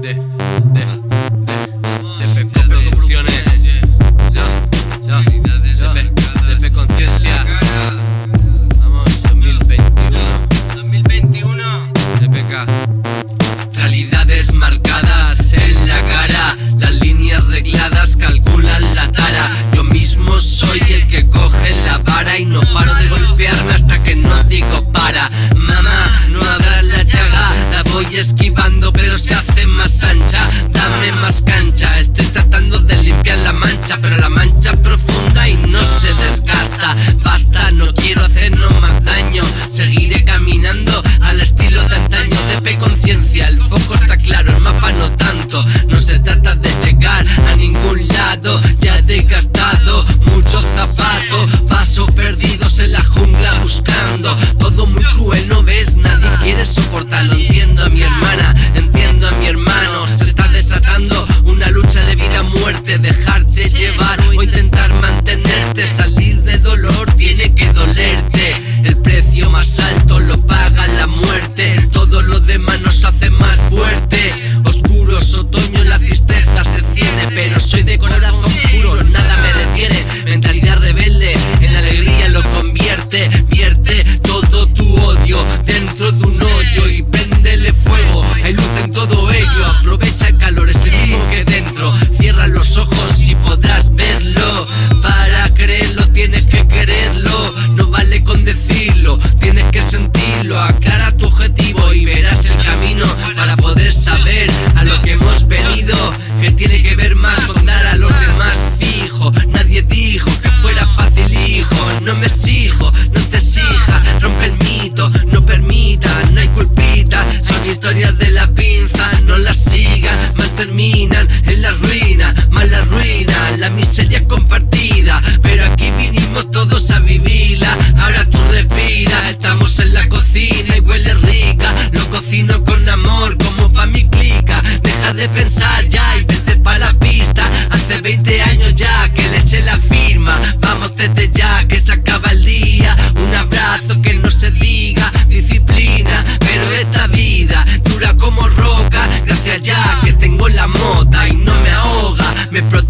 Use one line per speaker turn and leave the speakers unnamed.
de, de, de, de, de Producciones, ya, ya, de Conciencia, vamos, 2021, 2021, TPK, realidades marcadas en la cara, las líneas regladas calculan la tara, yo mismo soy el que coge la vara y no paro de golpearme hasta que no digo para, mamá, no abras la llaga, la voy a esquivar. Estoy tratando de limpiar la mancha, pero la sentirlo. Aclara tu objetivo y verás el camino Para poder saber a lo que hemos venido Que tiene que ver más con dar a los demás fijo. Nadie dijo que fuera fácil hijo. No me sigas me brother